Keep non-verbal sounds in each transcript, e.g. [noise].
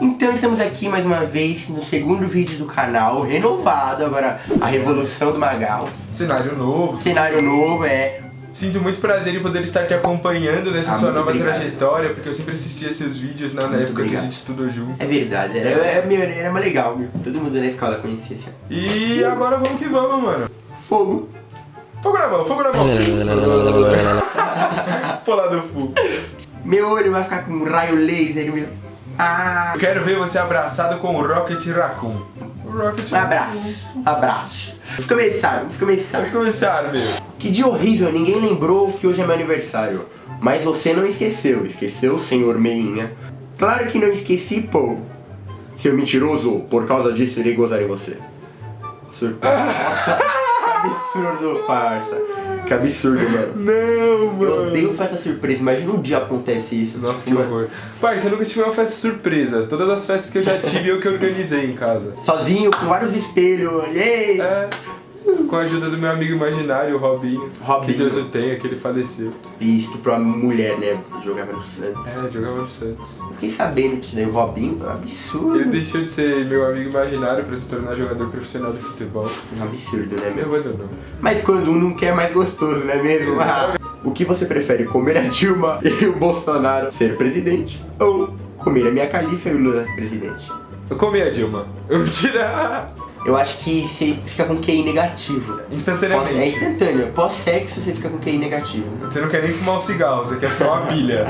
Então estamos aqui mais uma vez no segundo vídeo do canal, renovado, agora a revolução do Magal. Cenário novo. Cenário novo, é. Sinto muito prazer em poder estar te acompanhando nessa Ah, sua nova obrigado. trajetória, porque eu sempre assistia seus vídeos na, na Muito época que obrigado. a gente estudou junto. É verdade, era, era, era mais legal, meu. Todo mundo na escola conhecia assim. E agora vamos que vamos, mano. Fogo. Fogo na mão, fogo na mão. [laughs] Do fogo. Meu olho vai ficar com um raio laser, meu. Ah. Eu quero ver você abraçado com o Rocket Raccoon. O Rocket Um abraço, abraço. Vamos começar, vamos começar. Vamos começar, meu. Que dia horrível, ninguém lembrou que hoje é meu aniversário. Mas você não esqueceu, esqueceu, senhor Meinha? Claro que não esqueci, pô. Seu mentiroso, por causa disso irei gozar em você. Surpresa. [laughs] Absurdo, parça. Que absurdo, mano. Não, Eu mano. odeio festa surpresa, imagina um dia acontece isso. Nossa, que Mano, horror. Pai, você nunca tive uma festa surpresa. Todas as festas que eu já tive, eu que organizei em casa. Sozinho, com vários espelhos, yay! É. Com a ajuda do meu amigo imaginário, o Robinho. Robinho. Que Deus o tenha, que ele faleceu. E estuprou a mulher, né? Jogava no Santos. É, jogava no Santos. Fiquei sabendo que isso daí, o Robinho, é um absurdo. Ele deixou de ser meu amigo imaginário pra se tornar jogador profissional de futebol. Um absurdo, né, Me meu? abandonou. Mas quando um não quer é mais gostoso, não é mesmo? Ah, o que você prefere, comer a Dilma [laughs] e o Bolsonaro ser presidente? Ou comer a minha califa e o Lula presidente? Eu comi a Dilma. Eu tira Eu acho que você fica com QI negativo. Pós- é instantaneamente. instantâneo. Pós-sexo você fica com QI negativo. Você não quer nem fumar um cigarro, você quer fumar uma bilha.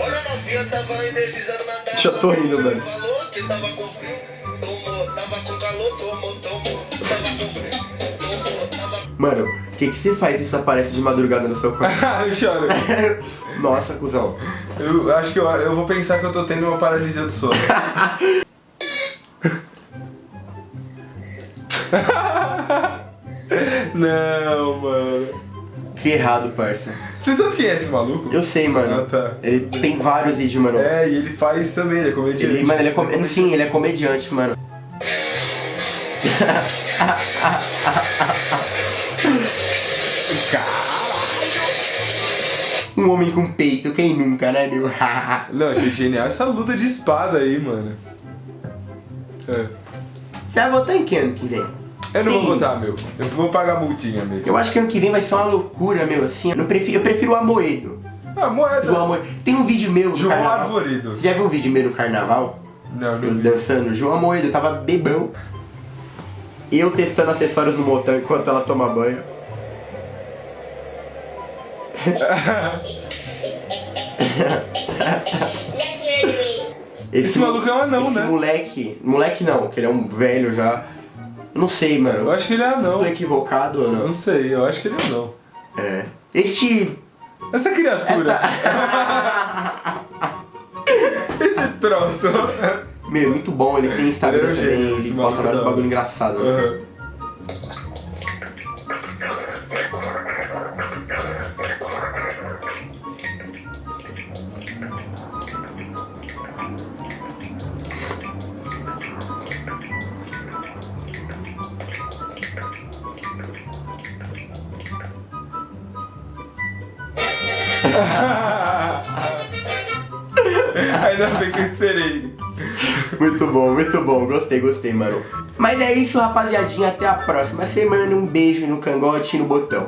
Olha a novinha, tava indecisão na data. Já tô rindo, mano. Falou que tava com frio. Tomou, tava com calor, tomou, tomou. Tava com frio. Tomou, tava Mano, que, que você faz isso aparece de madrugada no seu quarto? [laughs] eu choro. [laughs] Nossa, cuzão. Eu acho que eu, eu vou pensar que eu tô tendo uma paralisia do sono. [laughs] Não, mano. Que errado, parça. Você sabe quem é esse maluco? Eu sei, mano. Ah, tá. Ele tem vários vídeos, mano. É, e ele faz também, ele é comediante. Ele, mano, ele é com... Sim, ele é comediante, mano. Um homem com peito, quem nunca, né, meu? [laughs] Não, achei genial essa luta de espada aí, mano. É. Você vai votar em quem ano que vem? Eu não vou Sim. votar, meu. Eu vou pagar multinha mesmo. Eu acho que ano que vem vai ser uma loucura, meu, assim. Eu, prefiro, eu prefiro o Amoedo. Ah, moeda. João Amoedo. Tem um vídeo meu no João carnaval. Arvoredo. Você já viu um vídeo meu no carnaval? Não, Eu não vi. dançando. João Amoedo, eu tava bebão. Eu testando acessórios no motel enquanto ela toma banho. Esse maluco é um anão, esse né? moleque... Moleque não, que ele é um velho já. Não sei, mano. Eu acho que ele é anão. Tô equivocado ou não? não sei, eu acho que ele é anão. É. Este... Essa criatura. [laughs] Esse troço. Meu, muito bom, ele tem Instagram Ele é também, gênio, ele posta vários bagulho engraçado. Aham. [laughs] Ainda bem que eu esperei. Muito bom, muito bom. Gostei, gostei, mano. Mas é isso, rapaziadinha. Até a próxima semana. Um beijo no cangote e no botão.